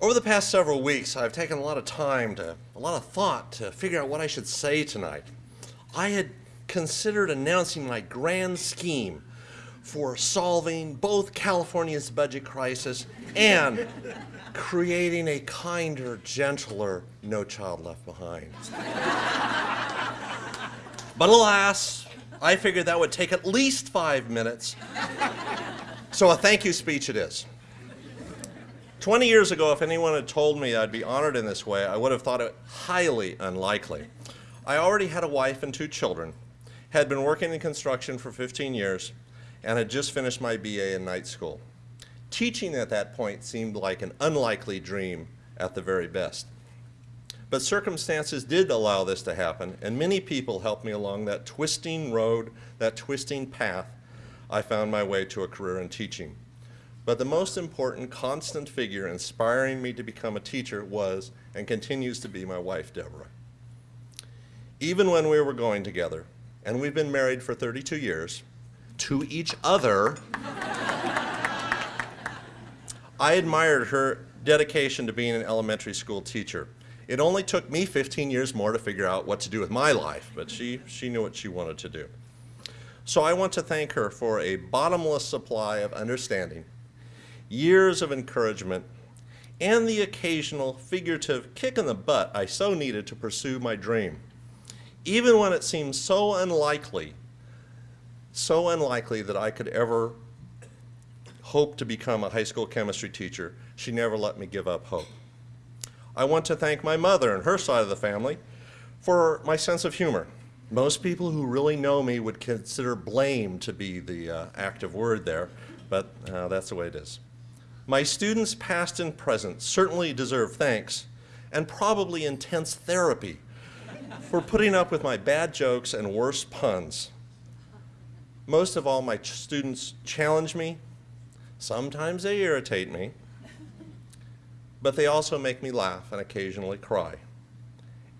Over the past several weeks, I've taken a lot of time to, a lot of thought to figure out what I should say tonight. I had considered announcing my grand scheme for solving both California's budget crisis and creating a kinder, gentler No Child Left Behind. but alas, I figured that would take at least five minutes. So a thank you speech it is. 20 years ago, if anyone had told me I'd be honored in this way, I would have thought it highly unlikely. I already had a wife and two children, had been working in construction for 15 years, and had just finished my BA in night school. Teaching at that point seemed like an unlikely dream at the very best. But circumstances did allow this to happen, and many people helped me along that twisting road, that twisting path I found my way to a career in teaching. But the most important constant figure inspiring me to become a teacher was and continues to be my wife, Deborah. Even when we were going together, and we've been married for 32 years, to each other, I admired her dedication to being an elementary school teacher. It only took me 15 years more to figure out what to do with my life, but she, she knew what she wanted to do. So I want to thank her for a bottomless supply of understanding years of encouragement, and the occasional figurative kick in the butt I so needed to pursue my dream. Even when it seemed so unlikely, so unlikely that I could ever hope to become a high school chemistry teacher, she never let me give up hope. I want to thank my mother and her side of the family for my sense of humor. Most people who really know me would consider blame to be the uh, active word there, but uh, that's the way it is. My students, past and present, certainly deserve thanks and probably intense therapy for putting up with my bad jokes and worse puns. Most of all, my students challenge me. Sometimes they irritate me, but they also make me laugh and occasionally cry,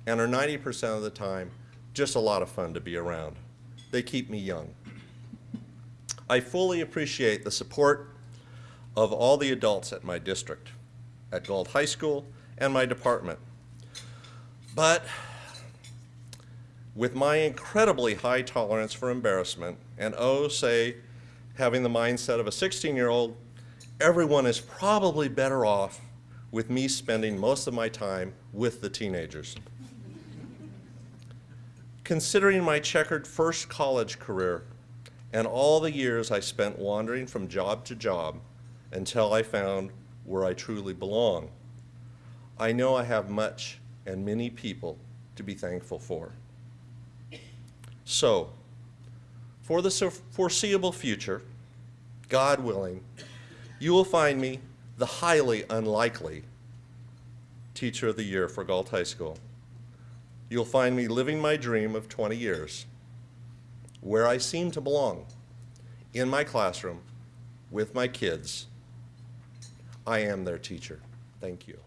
and are 90% of the time just a lot of fun to be around. They keep me young. I fully appreciate the support of all the adults at my district, at Galt High School, and my department. But with my incredibly high tolerance for embarrassment, and oh, say, having the mindset of a 16-year-old, everyone is probably better off with me spending most of my time with the teenagers. Considering my checkered first college career and all the years I spent wandering from job to job, until I found where I truly belong. I know I have much and many people to be thankful for. So, for the foreseeable future, God willing, you will find me the highly unlikely Teacher of the Year for Galt High School. You'll find me living my dream of 20 years, where I seem to belong, in my classroom, with my kids, I am their teacher. Thank you.